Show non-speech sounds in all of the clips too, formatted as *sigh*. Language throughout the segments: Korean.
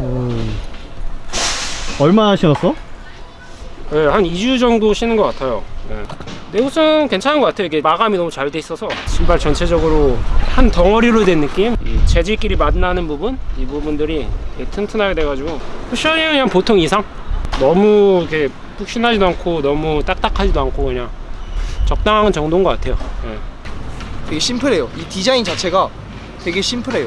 음. 얼마나 신었어? 네, 한 2주 정도 신은 것 같아요. 네. 내구성 괜찮은 것 같아요. 이게 마감이 너무 잘 돼 있어서 신발 전체적으로 한 덩어리로 된 느낌. 이 재질끼리 만나는 부분, 이 부분들이 되게 튼튼하게 돼가지고 쿠션이 그냥 보통 이상. 너무 이렇게 푹신하지도 않고 너무 딱딱하지도 않고 그냥 적당한 정도인 것 같아요. 네. 되게 심플해요. 이 디자인 자체가 되게 심플해요.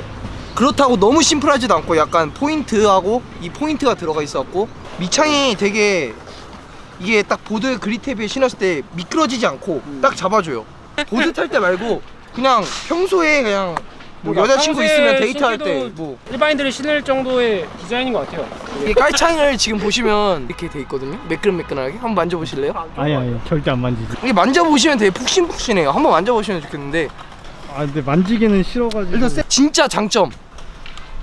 그렇다고 너무 심플하지도 않고 약간 포인트하고 이 포인트가 들어가 있었고 밑창이 되게 이게 딱 보드 grip tape에 신었을 때 미끄러지지 않고 딱 잡아줘요. 보드 탈 때 말고 그냥 평소에 그냥 뭐 그러니까 여자친구 있으면 데이트할 때 뭐 일반인들이 신을 정도의 디자인인 것 같아요. 이게 깔창을 지금 보시면 이렇게 돼 있거든요. 매끈매끈하게 한번 만져보실래요? 아니 아니 절대 안 만지지 이게 만져보시면 되게 푹신푹신해요. 한번 만져보시면 좋겠는데 아 근데 만지기는 싫어가지고 일단 세- 진짜 장점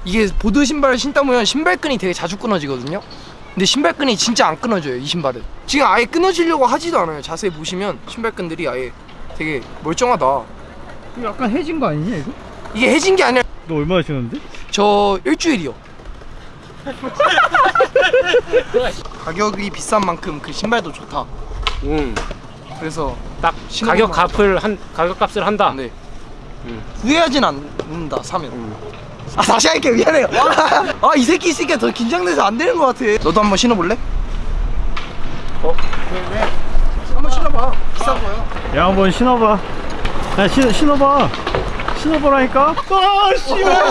이게 보드 신발을 신다 보면 신발끈이 되게 자주 끊어지거든요 근데 신발끈이 진짜 안 끊어져요 이 신발은 지금 아예 끊어지려고 하지도 않아요 자세히 보시면 신발끈들이 아예 되게 멀쩡하다 약간 해진 거 아니냐 이거? 이게 해진 게 아니라 너 얼마나 신었는데? 저 일주일이요 *laughs* 가격이 비싼 만큼 그 신발도 좋다 음, 그래서 딱 가격 값을 한 가격 값을 한다. 네 음. 후회하진 않는다 사면 음. 아 다시 할게 미안해요. *laughs* 아 이 새끼 있으니까 더 긴장돼서 안 되는 것 같아. 너도 한번 신어볼래? 어? 한번 신어봐. 비싼 거요 야 한번 신어봐. 야 신, 신어봐. 신어보라니까? 아 씨발